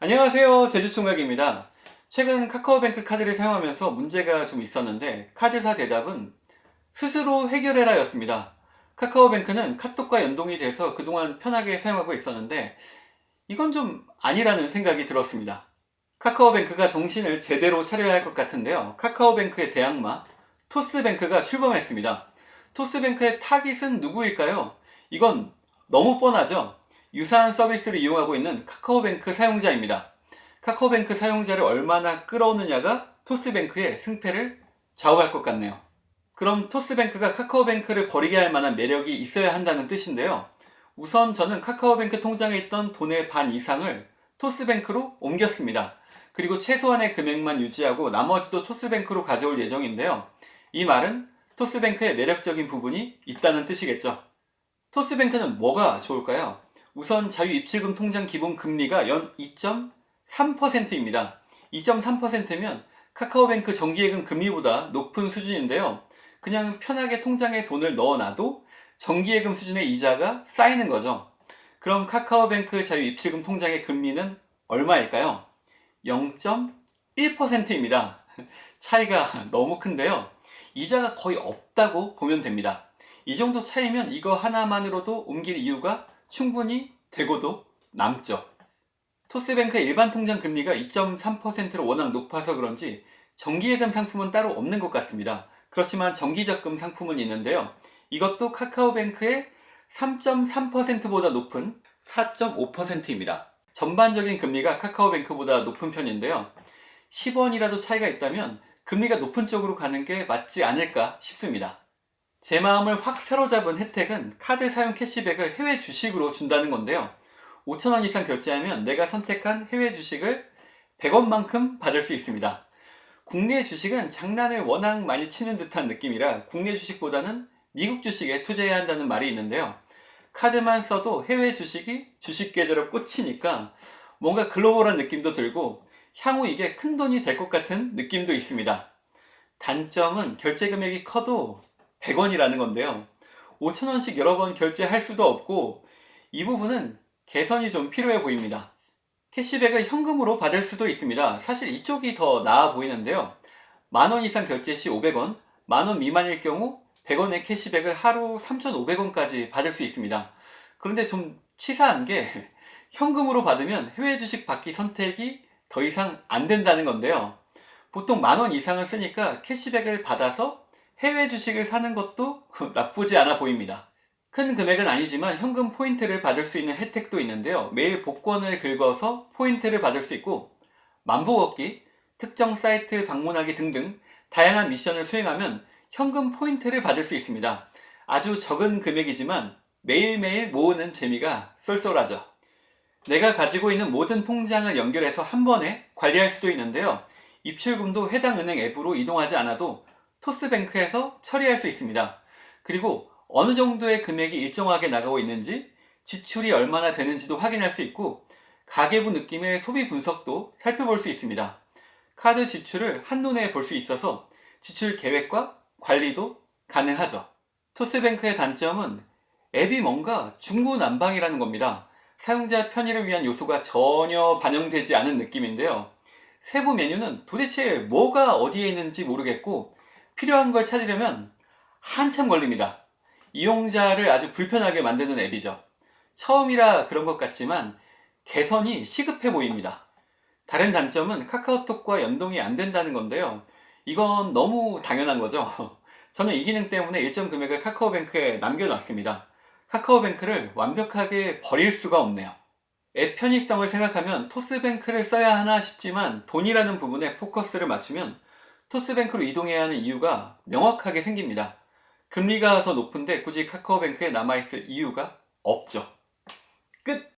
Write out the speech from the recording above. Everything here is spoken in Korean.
안녕하세요. 제주총각입니다. 최근 카카오뱅크 카드를 사용하면서 문제가 좀 있었는데 카드사 대답은 스스로 해결해라 였습니다. 카카오뱅크는 카톡과 연동이 돼서 그동안 편하게 사용하고 있었는데 이건 좀 아니라는 생각이 들었습니다. 카카오뱅크가 정신을 제대로 차려야 할 것 같은데요. 카카오뱅크의 대항마 토스뱅크가 출범했습니다. 토스뱅크의 타깃은 누구일까요? 이건 너무 뻔하죠 유사한 서비스를 이용하고 있는 카카오뱅크 사용자입니다. 카카오뱅크 사용자를 얼마나 끌어오느냐가 토스뱅크의 승패를 좌우할 것 같네요. 그럼 토스뱅크가 카카오뱅크를 버리게 할 만한 매력이 있어야 한다는 뜻인데요. 우선 저는 카카오뱅크 통장에 있던 돈의 반 이상을 토스뱅크로 옮겼습니다. 그리고 최소한의 금액만 유지하고 나머지도 토스뱅크로 가져올 예정인데요. 이 말은 토스뱅크의 매력적인 부분이 있다는 뜻이겠죠. 토스뱅크는 뭐가 좋을까요? 우선 자유입출금 통장 기본 금리가 연 2.3%입니다. 2.3%면 카카오뱅크 정기예금 금리보다 높은 수준인데요. 그냥 편하게 통장에 돈을 넣어놔도 정기예금 수준의 이자가 쌓이는 거죠. 그럼 카카오뱅크 자유입출금 통장의 금리는 얼마일까요? 0.1%입니다. 차이가 너무 큰데요. 이자가 거의 없다고 보면 됩니다. 이 정도 차이면 이거 하나만으로도 옮길 이유가 충분히 되고도 남죠. 토스뱅크의 일반 통장 금리가 2.3%로 워낙 높아서 그런지 정기예금 상품은 따로 없는 것 같습니다. 그렇지만 정기적금 상품은 있는데요. 이것도 카카오뱅크의 3.3%보다 높은 4.5%입니다. 전반적인 금리가 카카오뱅크보다 높은 편인데요. 10원이라도 차이가 있다면 금리가 높은 쪽으로 가는 게 맞지 않을까 싶습니다. 제 마음을 확 사로잡은 혜택은 카드 사용 캐시백을 해외 주식으로 준다는 건데요. 5천원 이상 결제하면 내가 선택한 해외 주식을 100원만큼 받을 수 있습니다. 국내 주식은 장난을 워낙 많이 치는 듯한 느낌이라 국내 주식보다는 미국 주식에 투자해야 한다는 말이 있는데요. 카드만 써도 해외 주식이 주식 계좌로 꽂히니까 뭔가 글로벌한 느낌도 들고 향후 이게 큰 돈이 될 것 같은 느낌도 있습니다. 단점은 결제 금액이 커도 100원이라는 건데요. 5천원씩 여러 번 결제할 수도 없고 이 부분은 개선이 좀 필요해 보입니다. 캐시백을 현금으로 받을 수도 있습니다. 사실 이쪽이 더 나아 보이는데요. 만원 이상 결제 시 500원, 만원 미만일 경우 100원의 캐시백을 하루 3,500원까지 받을 수 있습니다. 그런데 좀 치사한 게 현금으로 받으면 해외 주식 받기 선택이 더 이상 안 된다는 건데요. 보통 만원 이상을 쓰니까 캐시백을 받아서 해외 주식을 사는 것도 나쁘지 않아 보입니다. 큰 금액은 아니지만 현금 포인트를 받을 수 있는 혜택도 있는데요. 매일 복권을 긁어서 포인트를 받을 수 있고 만보 걷기, 특정 사이트 방문하기 등등 다양한 미션을 수행하면 현금 포인트를 받을 수 있습니다. 아주 적은 금액이지만 매일매일 모으는 재미가 쏠쏠하죠. 내가 가지고 있는 모든 통장을 연결해서 한 번에 관리할 수도 있는데요. 입출금도 해당 은행 앱으로 이동하지 않아도 토스뱅크에서 처리할 수 있습니다. 그리고 어느 정도의 금액이 일정하게 나가고 있는지 지출이 얼마나 되는지도 확인할 수 있고 가계부 느낌의 소비 분석도 살펴볼 수 있습니다. 카드 지출을 한눈에 볼 수 있어서 지출 계획과 관리도 가능하죠. 토스뱅크의 단점은 앱이 뭔가 중구난방이라는 겁니다. 사용자 편의를 위한 요소가 전혀 반영되지 않은 느낌인데요. 세부 메뉴는 도대체 뭐가 어디에 있는지 모르겠고 필요한 걸 찾으려면 한참 걸립니다. 이용자를 아주 불편하게 만드는 앱이죠. 처음이라 그런 것 같지만 개선이 시급해 보입니다. 다른 단점은 카카오톡과 연동이 안 된다는 건데요. 이건 너무 당연한 거죠. 저는 이 기능 때문에 일정 금액을 카카오뱅크에 남겨놨습니다. 카카오뱅크를 완벽하게 버릴 수가 없네요. 앱 편의성을 생각하면 토스뱅크를 써야 하나 싶지만 돈이라는 부분에 포커스를 맞추면 토스뱅크로 이동해야 하는 이유가 명확하게 생깁니다. 금리가 더 높은데 굳이 카카오뱅크에 남아있을 이유가 없죠. 끝!